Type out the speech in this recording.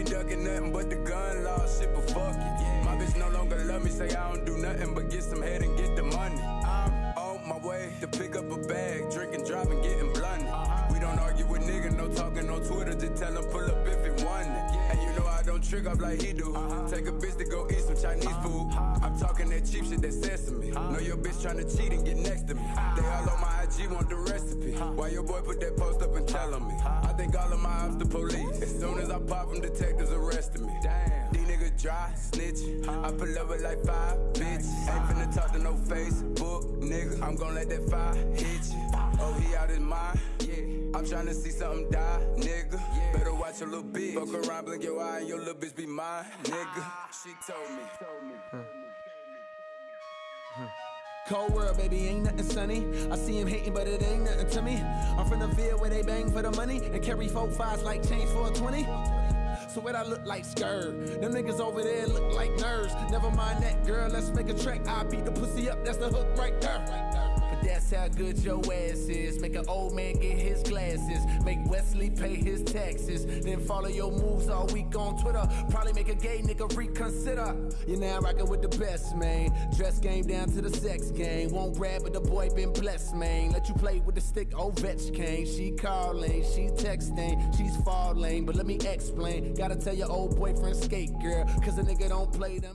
ain't ducking nothing but the gun law shit, but fuck it. My bitch no longer love me, say I don't do nothing but get some head and get the money. I'm on my way to pick up a bag, drinking, driving, getting blunted. We don't argue with niggas, no talking on Twitter, just tell them pull up if it want it. And you know I don't trick up like he do. Take a bitch to go eat some Chinese food. I'm talking that cheap shit that sesame. Know your bitch tryna cheat and get next to me. They all on my IG want the recipe. Why your boy put that post up and telling me? I think all of my ops the police. As soon as I pop them, detectives arresting me. Damn. These niggas dry, snitch. I pull up with like five bitches. Ain't finna talk to no Facebook, nigga. I'm gon' let that fire hit you. Oh, he out his mind. Yeah. I'm tryna see something die, nigga. Better watch your little bitch. Fuck around, blink your eye, and your little bitch be mine, nigga. Ah, she told me. Cold world, baby, ain't nothing sunny. I see him hating, but it ain't nothing to me. I'm from the field where they bang for the money and carry four fives like change for a 20. So what I look like skirt. Them niggas over there look like nerds. Never mind that, girl, let's make a track. I beat the pussy up, that's the hook right there. But that's how good your ass is. Make an old man get his glasses. Make Wesley pay his taxes. Then follow your moves all week on Twitter. Probably make a gay nigga reconsider. You're now rocking with the best, man. Dress game down to the sex game. Won't brag, but the boy been blessed, man. Let you play with the stick, Ovechkin. She calling, she texting, she's falling. But let me explain. Gotta tell your old boyfriend skate, girl. Cause a nigga don't play them.